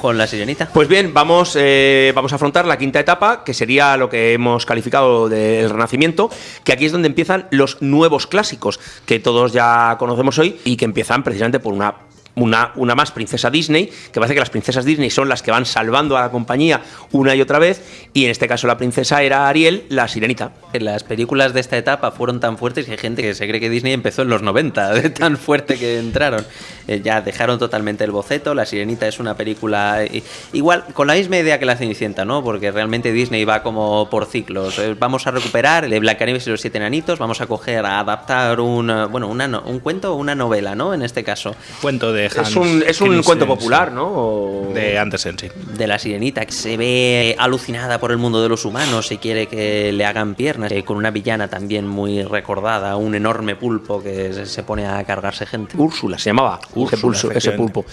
Con la sirenita. Pues bien, vamos, eh, vamos a afrontar la quinta etapa, que sería lo que hemos calificado del Renacimiento, que aquí es donde empiezan los nuevos clásicos, que todos ya conocemos hoy y que empiezan precisamente por una una, una, más princesa Disney, que parece que las princesas Disney son las que van salvando a la compañía una y otra vez, y en este caso la princesa era Ariel, la sirenita. Las películas de esta etapa fueron tan fuertes que hay gente que se cree que Disney empezó en los 90, de tan fuerte que entraron. Eh, ya dejaron totalmente el boceto, La sirenita es una película igual, con la misma idea que La Cenicienta, ¿no? Porque realmente Disney va como por ciclos. Eh, vamos a recuperar el de Blancanieves y los siete enanitos, vamos a coger, a adaptar un, bueno, un cuento o una novela, ¿no? En este caso. Cuento de es un, es un cuento popular, ¿no? De Andersen, sí. De la sirenita, que se ve alucinada por el mundo de los humanos y quiere que le hagan piernas, eh, con una villana también muy recordada, un enorme pulpo que se pone a cargarse gente. Úrsula se llamaba, Úrsula, ese pulpo.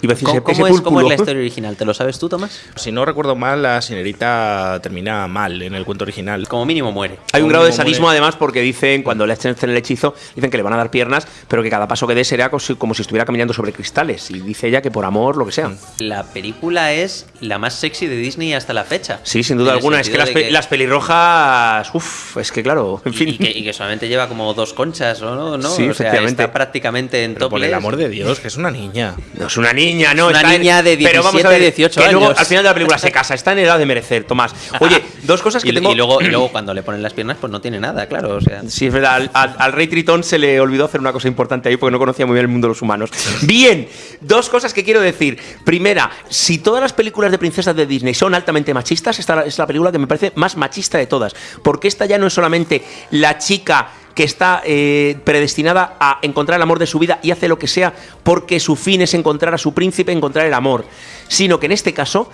¿Cómo, es, ¿Cómo, es, la historia original? ¿Te lo sabes tú, Tomás? Si no recuerdo mal, la señorita termina mal en el cuento original. Como mínimo muere. Hay un grado de sadismo además porque dicen, cuando le hacen el hechizo, dicen que le van a dar piernas, pero que cada paso que dé será como si estuviera caminando sobre cristales. Y dice ella que por amor, lo que sea. La película es la más sexy de Disney hasta la fecha. Sí, sin duda alguna. Es que las, pelirrojas, uff, es que claro, en fin. Y que, solamente lleva como dos conchas, ¿no? ¿no? Sí, o sea, está prácticamente en top. Por el amor de Dios, que es una niña. No es una niña, no. Una niña de 17, pero vamos a ver, 18 que Luego, al final de la película se casa, está en edad de merecer, Tomás. Oye, dos cosas que y, tengo. Y luego, y luego cuando le ponen las piernas, pues no tiene nada, claro. O sea. Sí, es verdad. Al, rey Tritón se le olvidó hacer una cosa importante ahí porque no conocía muy bien el mundo de los humanos. Bien, dos cosas que quiero decir. Primera, si todas las películas de princesas de Disney son altamente machistas, esta es la película que me parece más machista de todas. Porque esta ya no es solamente la chica que está eh, predestinada a encontrar el amor de su vida y hace lo que sea porque su fin es encontrar a su príncipe, encontrar el amor, sino que en este caso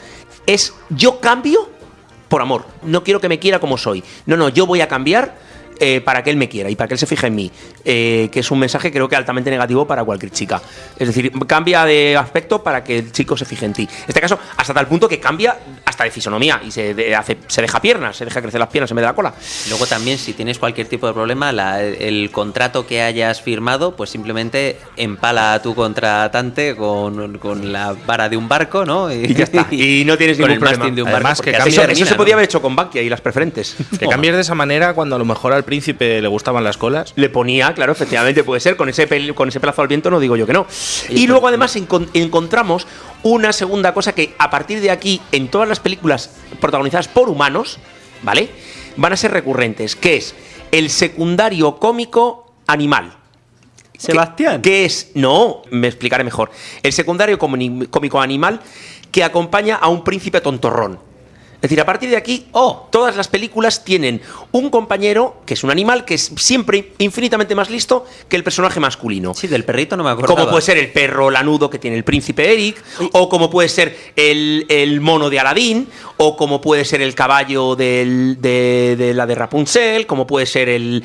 es yo cambio por amor, no quiero que me quiera como soy, no, no, yo voy a cambiar eh, para que él me quiera y para que él se fije en mí, eh, que es un mensaje creo que altamente negativo para cualquier chica. Es decir, cambia de aspecto para que el chico se fije en ti. En este caso, hasta tal punto que cambia hasta de fisonomía y se, hace, se deja piernas, se deja crecer las piernas en vez de la cola. Luego también, si tienes cualquier tipo de problema, el contrato que hayas firmado, pues simplemente empala a tu contratante con, con la vara de un barco, ¿no? Y, ya está. Y no tienes ningún problema. De un barco, que eso, se podía haber hecho con Bankia y las preferentes. Que cambies de esa manera cuando a lo mejor al príncipe le gustaban las colas. Le ponía, claro, efectivamente puede ser, con ese, con ese plazo al viento no digo yo que no. Y, luego además encontramos una segunda cosa que a partir de aquí, en todas las películas protagonizadas por humanos, ¿vale? Van a ser recurrentes, que es el secundario cómico animal. Sebastián. Que es, no, me explicaré mejor. El secundario cómico animal que acompaña a un príncipe tontorrón. Es decir, a partir de aquí, oh, todas las películas tienen un compañero que es un animal que es siempre infinitamente más listo que el personaje masculino. Sí, del perrito no me acuerdo. Como puede ser el perro lanudo que tiene el príncipe Eric, o como puede ser el, mono de Aladín, o como puede ser el caballo de, la de Rapunzel, como puede ser el,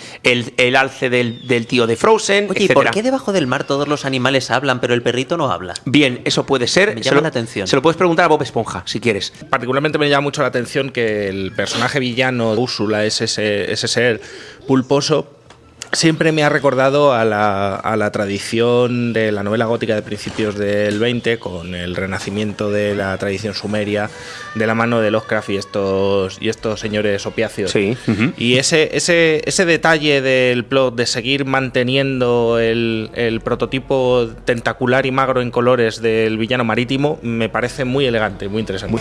alce del, tío de Frozen. Oye, ¿y por qué debajo del mar todos los animales hablan, pero el perrito no habla? Bien, eso puede ser. Me llama la atención. Se lo puedes preguntar a Bob Esponja, si quieres. Particularmente me llama mucho la atención que el personaje villano de Úrsula es ese, ese ser pulposo siempre me ha recordado a la, a la, tradición de la novela gótica de principios del 20 con el renacimiento de la tradición sumeria de la mano de Lovecraft y estos, y estos señores opiáceos. Sí. Y ese, ese, ese detalle del plot de seguir manteniendo el, el, prototipo tentacular y magro en colores del villano marítimo me parece muy elegante, muy interesante.